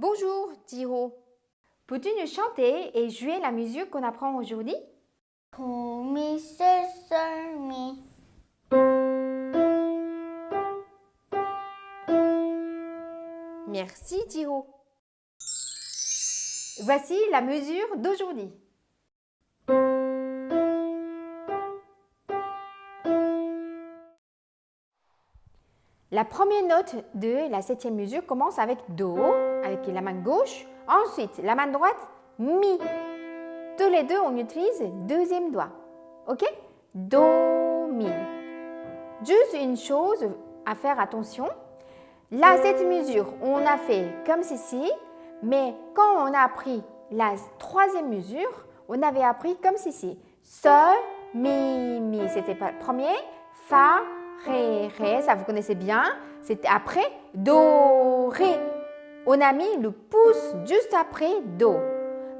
Bonjour, Jiro. Peux-tu nous chanter et jouer la musique qu'on apprend aujourd'hui? Merci, Jiro. Voici la mesure d'aujourd'hui. La première note de la septième mesure commence avec Do, avec la main gauche. Ensuite, la main droite, Mi. Tous les deux, on utilise deuxième doigt. OK? Do, Mi. Juste une chose à faire attention. Là, cette mesure, on a fait comme ceci, mais quand on a appris la troisième mesure, on avait appris comme ceci. Sol, Mi, Mi. C'était pas le premier. Fa, Ré, Ré, ça vous connaissez bien. C'était après Do, Ré. On a mis le pouce juste après Do.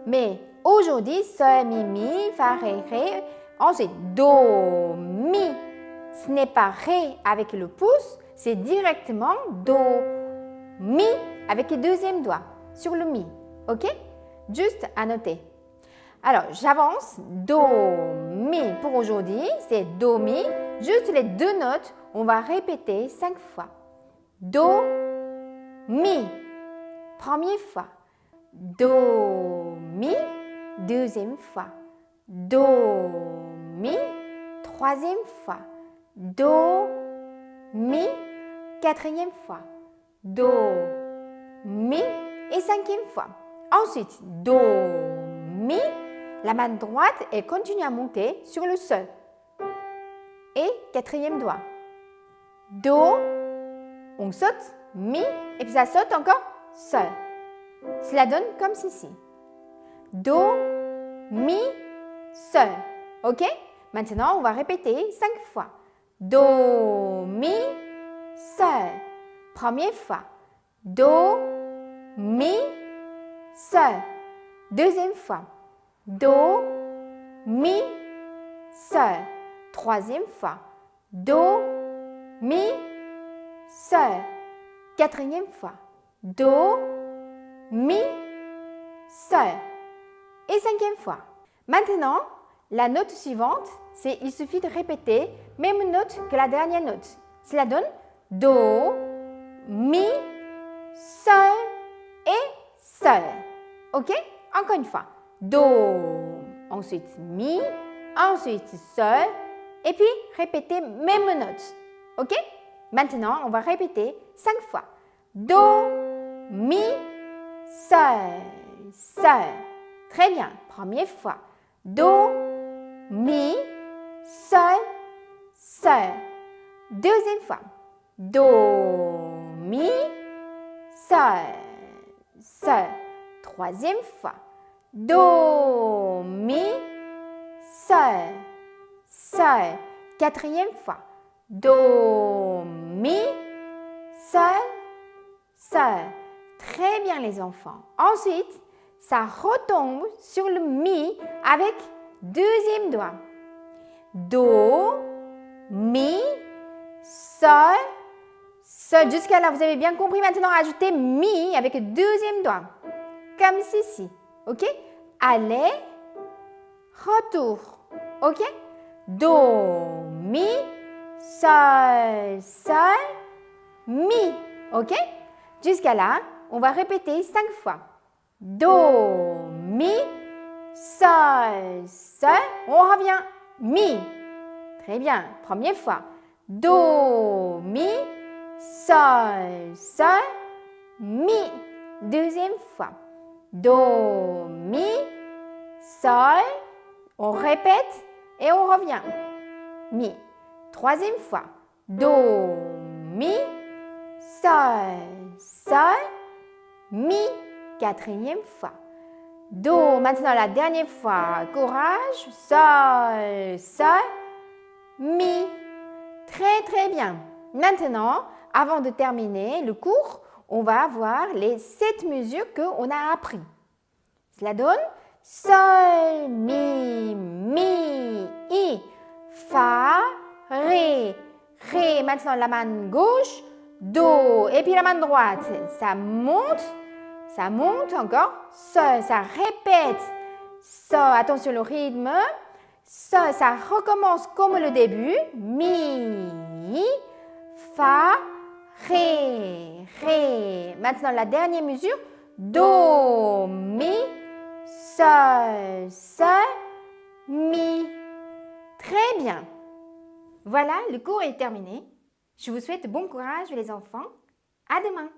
Mais aujourd'hui, Sol, Mi, Mi, Fa, Ré, Ré. Ensuite, Do, Mi. Ce n'est pas Ré avec le pouce, c'est directement Do, Mi avec le deuxième doigt sur le Mi. OK? Juste à noter. Alors, j'avance. Do, Mi pour aujourd'hui, c'est Do, Mi. Juste les deux notes, on va répéter cinq fois. Do, Mi. Première fois. Do, Mi. Deuxième fois. Do, Mi. Troisième fois. Do, Mi. Quatrième fois. Do, Mi. Et cinquième fois. Ensuite, Do, Mi. La main droite, elle continue à monter sur le Sol. Et quatrième doigt. Do, on saute, Mi, et puis ça saute encore, Sol. Cela donne comme ceci. Do, Mi, Sol. OK? Maintenant, on va répéter cinq fois. Do, Mi, Sol. Première fois. Do, Mi, Sol. Deuxième fois. Do, Mi, Sol. Troisième fois. Do, Mi, Sol. Quatrième fois. Do, Mi, Sol. Et cinquième fois. Maintenant, la note suivante, c'est il suffit de répéter même note que la dernière note. Cela donne Do, Mi, Sol et Sol. OK? Encore une fois. Do, ensuite Mi, ensuite Sol, et puis répétez même note. OK? Maintenant, on va répéter cinq fois. Do, Mi, Sol, Sol. Très bien. Première fois. Do, Mi, Sol, Sol. Deuxième fois. Do, Mi, Sol, Sol. Troisième fois. Do, Mi, Sol, Sol. Quatrième fois. Do, Mi, Sol, Sol. Très bien les enfants. Ensuite, ça retombe sur le Mi avec deuxième doigt. Do, Mi, Sol, Sol. Jusqu'à là, vous avez bien compris. Maintenant, ajoutez Mi avec deuxième doigt. Comme ceci. OK? Aller, retour. OK? Do, Mi, Sol, Sol, Mi. OK? Jusqu'à là, on va répéter cinq fois. Do, Mi, Sol, Sol. On revient. Mi. Très bien. Première fois. Do, Mi, Sol, Sol, Mi. Deuxième fois. Do, Mi, Sol. On répète et on revient. Mi. Troisième fois. Do, Mi, Sol, Sol, Mi. Quatrième fois. Do. Maintenant, la dernière fois. Courage. Sol, Sol, Mi. Très, très bien. Maintenant, avant de terminer le cours, on va voir les sept mesures qu'on a appris. Cela donne Sol, Mi, Mi, I, Fa, Ré, Ré. Maintenant, la main gauche, Do. Et puis la main droite, ça monte Ça monte encore. Ça, ça répète. Ça, attention le rythme. Ça, ça recommence comme le début. Mi, fa, ré, ré. Maintenant, la dernière mesure. Do, mi, sol, sol, mi. Très bien. Voilà, le cours est terminé. Je vous souhaite bon courage les enfants. À demain.